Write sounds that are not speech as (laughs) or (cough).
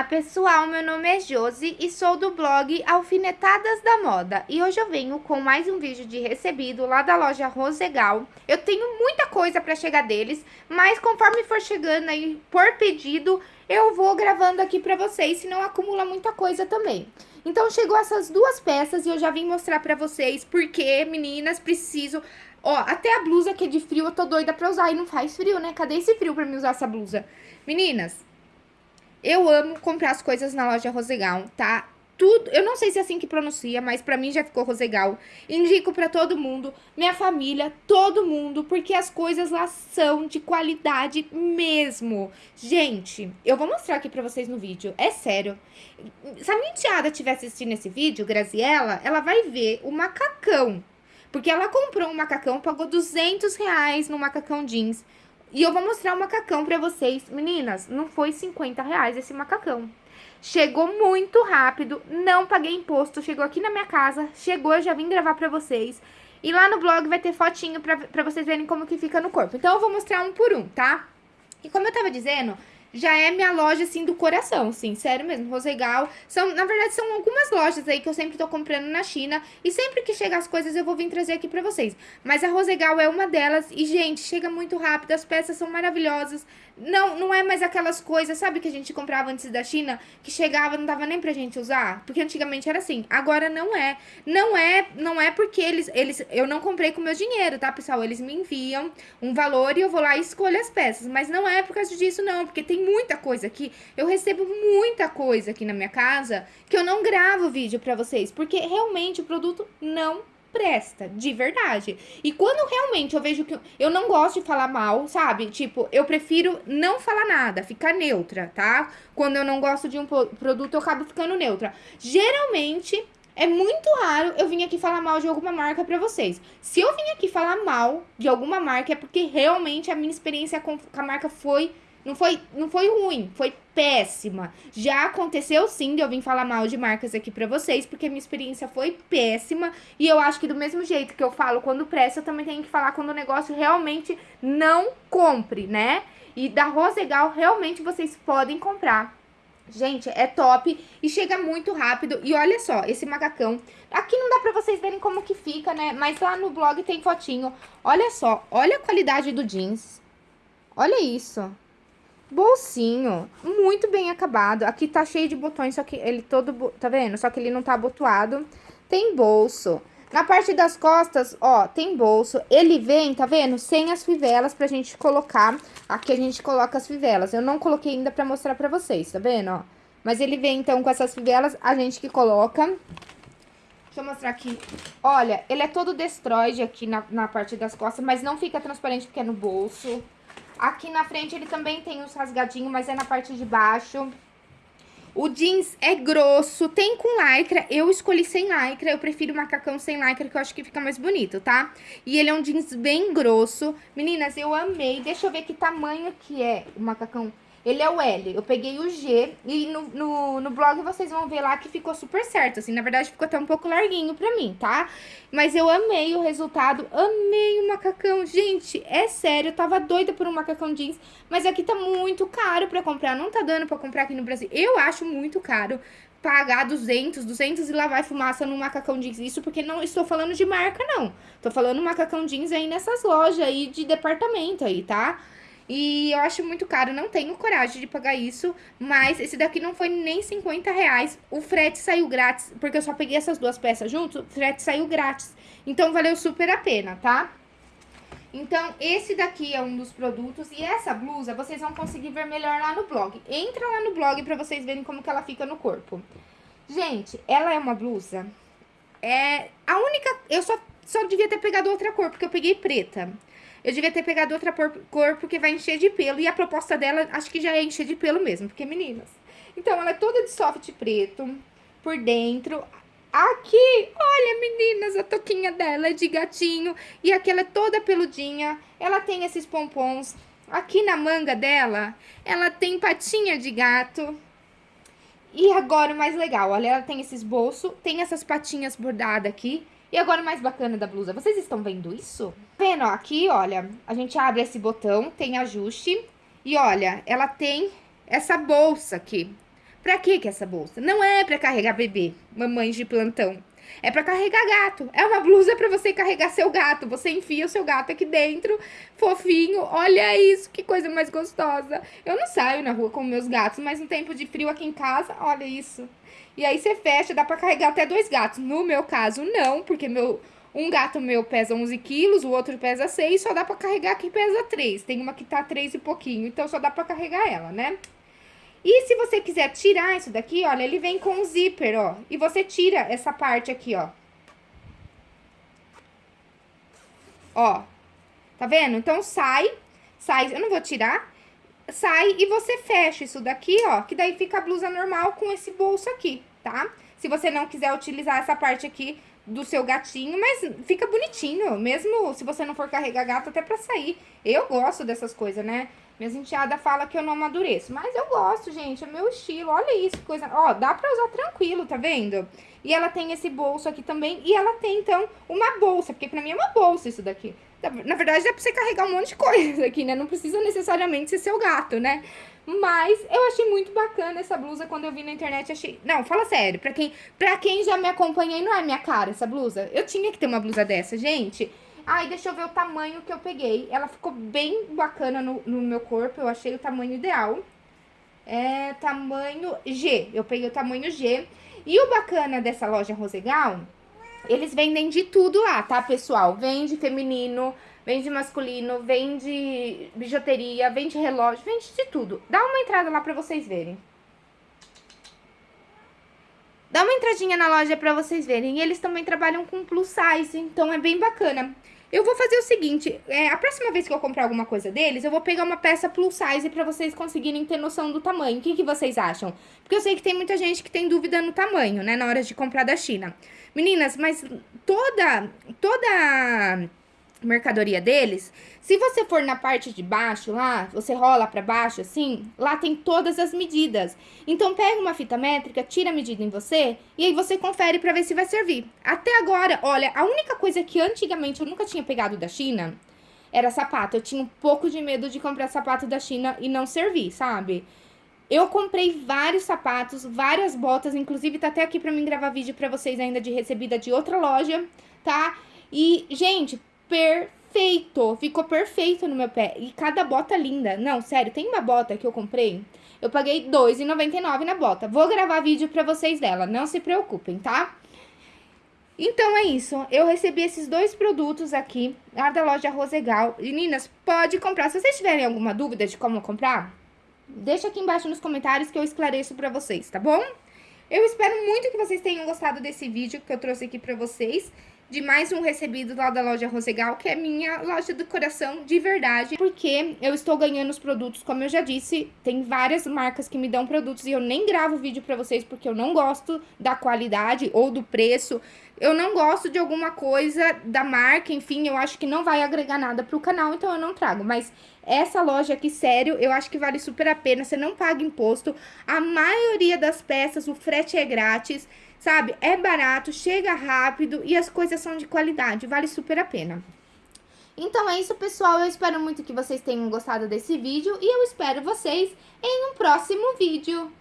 Olá pessoal, meu nome é Josi e sou do blog Alfinetadas da Moda e hoje eu venho com mais um vídeo de recebido lá da loja Rosegal. Eu tenho muita coisa para chegar deles, mas conforme for chegando aí por pedido, eu vou gravando aqui para vocês, senão acumula muita coisa também. Então chegou essas duas peças e eu já vim mostrar para vocês porque, meninas, preciso... Ó, até a blusa que é de frio eu tô doida pra usar e não faz frio, né? Cadê esse frio pra mim usar essa blusa? Meninas, eu amo comprar as coisas na loja Rosegal, tá? Tudo, eu não sei se é assim que pronuncia, mas pra mim já ficou Rosegal. Indico pra todo mundo, minha família, todo mundo, porque as coisas lá são de qualidade mesmo. Gente, eu vou mostrar aqui pra vocês no vídeo, é sério. Se a minha enteada estiver assistindo esse vídeo, Graziella, ela vai ver o macacão. Porque ela comprou um macacão, pagou 200 reais no macacão jeans. E eu vou mostrar o macacão pra vocês. Meninas, não foi 50 reais esse macacão. Chegou muito rápido, não paguei imposto, chegou aqui na minha casa, chegou, eu já vim gravar pra vocês. E lá no blog vai ter fotinho pra, pra vocês verem como que fica no corpo. Então eu vou mostrar um por um, tá? E como eu tava dizendo, já é minha loja, assim, do coração, sim, sério mesmo, Rosegal. São, na verdade, são algumas lojas aí que eu sempre tô comprando na China, e sempre que chega as coisas eu vou vir trazer aqui pra vocês. Mas a Rosegal é uma delas, e, gente, chega muito rápido, as peças são maravilhosas, não, não é mais aquelas coisas, sabe, que a gente comprava antes da China, que chegava não dava nem pra gente usar? Porque antigamente era assim, agora não é. Não é, não é porque eles, eles, eu não comprei com meu dinheiro, tá, pessoal? Eles me enviam um valor e eu vou lá e escolho as peças, mas não é por causa disso não, porque tem muita coisa aqui, eu recebo muita coisa aqui na minha casa que eu não gravo vídeo pra vocês, porque realmente o produto não presta, de verdade. E quando realmente eu vejo que eu não gosto de falar mal, sabe? Tipo, eu prefiro não falar nada, ficar neutra, tá? Quando eu não gosto de um produto, eu acabo ficando neutra. Geralmente, é muito raro eu vir aqui falar mal de alguma marca pra vocês. Se eu vim aqui falar mal de alguma marca, é porque realmente a minha experiência com a marca foi não foi, não foi ruim, foi péssima. Já aconteceu sim de eu vir falar mal de marcas aqui pra vocês, porque minha experiência foi péssima. E eu acho que do mesmo jeito que eu falo quando presta, eu também tenho que falar quando o negócio realmente não compre, né? E da Rosegal, realmente vocês podem comprar. Gente, é top e chega muito rápido. E olha só, esse macacão. Aqui não dá pra vocês verem como que fica, né? Mas lá no blog tem fotinho. Olha só, olha a qualidade do jeans. Olha isso. Bolsinho, muito bem acabado. Aqui tá cheio de botões, só que ele todo, tá vendo? Só que ele não tá abotoado. Tem bolso. Na parte das costas, ó, tem bolso. Ele vem, tá vendo? Sem as fivelas pra gente colocar. Aqui a gente coloca as fivelas. Eu não coloquei ainda pra mostrar pra vocês, tá vendo, ó? Mas ele vem, então, com essas fivelas, a gente que coloca. Deixa eu mostrar aqui. Olha, ele é todo destroide aqui na, na parte das costas, mas não fica transparente porque é no bolso. Aqui na frente ele também tem os rasgadinhos, mas é na parte de baixo. O jeans é grosso, tem com lycra, eu escolhi sem lycra, eu prefiro macacão sem lycra, que eu acho que fica mais bonito, tá? E ele é um jeans bem grosso. Meninas, eu amei, deixa eu ver que tamanho que é o macacão. Ele é o L, eu peguei o G e no, no, no, blog vocês vão ver lá que ficou super certo, assim, na verdade ficou até um pouco larguinho pra mim, tá? Mas eu amei o resultado, amei o macacão, gente, é sério, eu tava doida por um macacão jeans, mas aqui tá muito caro pra comprar, não tá dando pra comprar aqui no Brasil, eu acho muito caro pagar 200, 200 e lá vai fumaça no macacão jeans. Isso porque não estou falando de marca, não. Tô falando macacão jeans aí nessas lojas aí de departamento aí, tá? E eu acho muito caro, não tenho coragem de pagar isso, mas esse daqui não foi nem 50 reais. O frete saiu grátis, porque eu só peguei essas duas peças junto, o frete saiu grátis. Então, valeu super a pena, tá? Então, esse daqui é um dos produtos e essa blusa vocês vão conseguir ver melhor lá no blog. Entra lá no blog pra vocês verem como que ela fica no corpo. Gente, ela é uma blusa... É a única... Eu só, só devia ter pegado outra cor, porque eu peguei preta. Eu devia ter pegado outra cor, porque vai encher de pelo. E a proposta dela, acho que já é encher de pelo mesmo, porque meninas. Então, ela é toda de soft preto, por dentro. Aqui, olha, meninas, a toquinha dela é de gatinho. E aqui ela é toda peludinha. Ela tem esses pompons. Aqui na manga dela, ela tem patinha de gato. E agora o mais legal, olha, ela tem esses bolsos, tem essas patinhas bordadas aqui. E agora o mais bacana da blusa, vocês estão vendo isso? Vendo, ó, aqui, olha, a gente abre esse botão, tem ajuste. E olha, ela tem essa bolsa aqui. Pra que que é essa bolsa? Não é pra carregar bebê, mamães de plantão. É pra carregar gato. É uma blusa pra você carregar seu gato. Você enfia o seu gato aqui dentro, fofinho. Olha isso, que coisa mais gostosa. Eu não saio na rua com meus gatos, mas no tempo de frio aqui em casa, olha isso. E aí você fecha, dá pra carregar até dois gatos. No meu caso, não, porque meu... Um gato meu pesa 11 quilos, o outro pesa 6, só dá pra carregar que pesa 3. Tem uma que tá 3 e pouquinho, então só dá pra carregar ela, né? E se você quiser tirar isso daqui, olha, ele vem com um zíper, ó. E você tira essa parte aqui, ó. Ó. Tá vendo? Então, sai, sai, eu não vou tirar. Sai e você fecha isso daqui, ó. Que daí fica a blusa normal com esse bolso aqui, tá? Se você não quiser utilizar essa parte aqui do seu gatinho, mas fica bonitinho, mesmo se você não for carregar gato até pra sair. Eu gosto dessas coisas, né? Minhas enteadas falam que eu não amadureço. Mas eu gosto, gente. É meu estilo. Olha isso, coisa... Ó, dá pra usar tranquilo, tá vendo? E ela tem esse bolso aqui também. E ela tem, então, uma bolsa. Porque pra mim é uma bolsa isso daqui. Na verdade, dá pra você carregar um monte de (laughs) coisa aqui, né? Não precisa necessariamente ser seu gato, né? Mas eu achei muito bacana essa blusa quando eu vi na internet. Achei... Não, fala sério. Pra quem, pra quem já me acompanha e não é minha cara essa blusa, eu tinha que ter uma blusa dessa, gente. Ai, deixa eu ver o tamanho que eu peguei. Ela ficou bem bacana no, no meu corpo, eu achei o tamanho ideal. É tamanho G, eu peguei o tamanho G. E o bacana dessa loja Rosegal, eles vendem de tudo lá, tá, pessoal? Vende feminino, vende masculino, vende bijuteria, vende relógio, vende de tudo. Dá uma entrada lá pra vocês verem. Dá uma entradinha na loja pra vocês verem. E eles também trabalham com plus size, então é bem bacana. Eu vou fazer o seguinte, é, a próxima vez que eu comprar alguma coisa deles, eu vou pegar uma peça plus size pra vocês conseguirem ter noção do tamanho. O que, que vocês acham? Porque eu sei que tem muita gente que tem dúvida no tamanho, né, na hora de comprar da China. Meninas, mas toda, toda mercadoria deles, se você for na parte de baixo lá, você rola para baixo assim, lá tem todas as medidas. Então pega uma fita métrica, tira a medida em você e aí você confere para ver se vai servir. Até agora, olha, a única coisa que antigamente eu nunca tinha pegado da China era sapato. Eu tinha um pouco de medo de comprar sapato da China e não servir, sabe? Eu comprei vários sapatos, várias botas, inclusive tá até aqui pra mim gravar vídeo pra vocês ainda de recebida de outra loja, tá? E, gente, perfeito. Ficou perfeito no meu pé. E cada bota linda. Não, sério, tem uma bota que eu comprei. Eu paguei R$2,99 na bota. Vou gravar vídeo pra vocês dela, não se preocupem, tá? Então é isso, eu recebi esses dois produtos aqui, lá da loja Rosegal. Meninas, pode comprar. Se vocês tiverem alguma dúvida de como comprar, deixa aqui embaixo nos comentários que eu esclareço pra vocês, tá bom? Eu espero muito que vocês tenham gostado desse vídeo que eu trouxe aqui pra vocês de mais um recebido lá da loja Rosegal, que é minha loja do coração de verdade, porque eu estou ganhando os produtos, como eu já disse, tem várias marcas que me dão produtos e eu nem gravo vídeo pra vocês porque eu não gosto da qualidade ou do preço, eu não gosto de alguma coisa da marca, enfim, eu acho que não vai agregar nada pro canal, então eu não trago, mas essa loja aqui, sério, eu acho que vale super a pena, você não paga imposto, a maioria das peças, o frete é grátis, sabe? É barato, chega rápido e as coisas são de qualidade, vale super a pena. Então é isso, pessoal. Eu espero muito que vocês tenham gostado desse vídeo e eu espero vocês em um próximo vídeo.